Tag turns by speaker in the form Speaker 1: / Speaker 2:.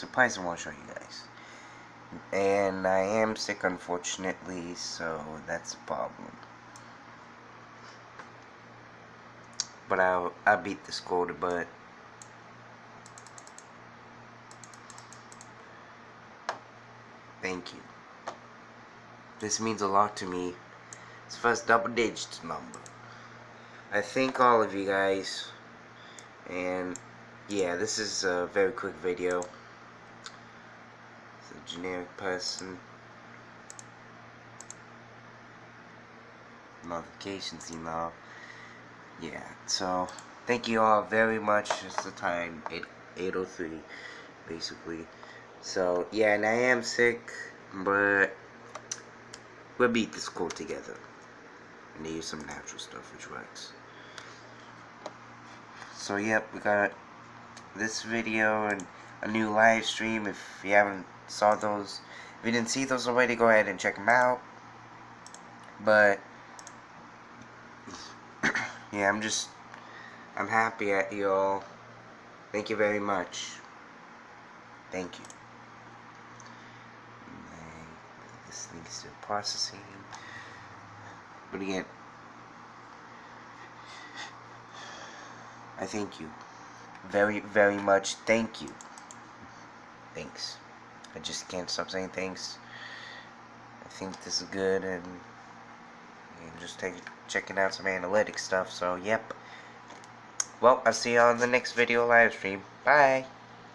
Speaker 1: surprise I want to show you guys. And I am sick, unfortunately, so that's a problem. But I'll, I'll beat this quota, but... Thank you. This means a lot to me. It's first double digit number. I thank all of you guys. And yeah, this is a very quick video. A generic person. Notifications email. Yeah, so thank you all very much. It's the time 8 803 basically. So yeah, and I am sick, but we'll beat this cold together. I need some natural stuff which works. So yep, we got this video and a new live stream. If you haven't saw those, if you didn't see those already, go ahead and check them out. But yeah, I'm just I'm happy at you all. Thank you very much. Thank you. This thing is still processing. But again, I thank you. Very, very much thank you. Thanks. I just can't stop saying thanks. I think this is good and, and just take, checking out some analytic stuff. So, yep. Well, I'll see you on the next video live stream. Bye.